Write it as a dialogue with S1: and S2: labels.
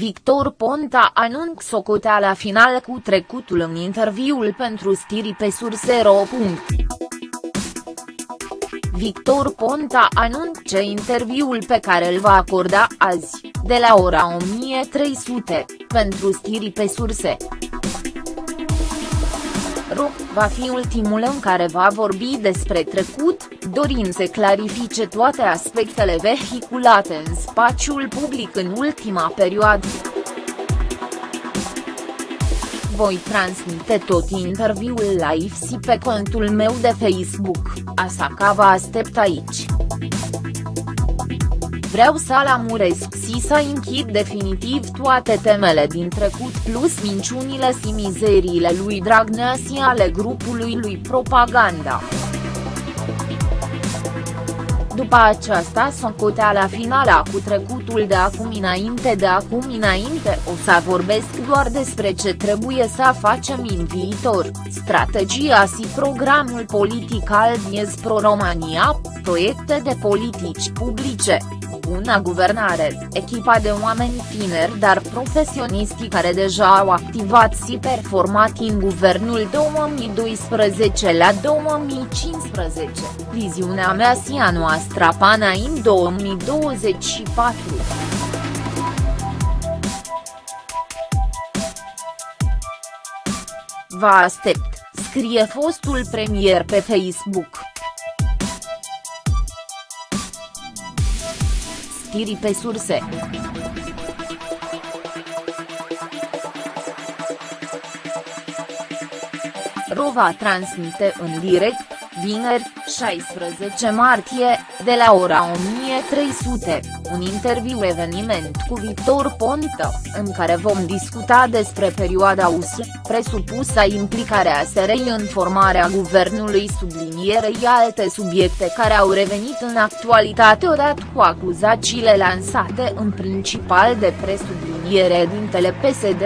S1: Victor Ponta anunț socoteala final cu trecutul în interviul pentru stiri pe surse.ro. Victor Ponta anunță interviul pe care îl va acorda azi, de la ora 1300, pentru stiri pe surse. Ro, va fi ultimul în care va vorbi despre trecut, dorind să clarifice toate aspectele vehiculate în spațiul public în ultima perioadă. Voi transmite tot interviul live și pe contul meu de Facebook, așa că vă aștept aici. Vreau să alamuresc și să închid definitiv toate temele din trecut plus minciunile și mizeriile lui Dragnea și ale grupului lui propaganda. După aceasta socoteala finală cu trecutul de acum înainte de acum înainte. O să vorbesc doar despre ce trebuie să facem în viitor, strategia și programul politic al Diez Pro România, proiecte de politici publice, buna guvernare, echipa de oameni tineri dar profesioniști care deja au activat și performat în guvernul 2012 la 2015, viziunea mea și a noastră pana în 2024. Vă aștept, scrie fostul premier pe Facebook. știri pe surse. Rova transmite în direct, vineri, 16 martie, de la ora 1300, un interviu eveniment cu Victor Ponta, în care vom discuta despre perioada US, presupusă implicarea SRI în formarea guvernului sublinierei alte subiecte care au revenit în actualitate odată cu acuzațiile lansate în principal de presubliniere dintele PSD.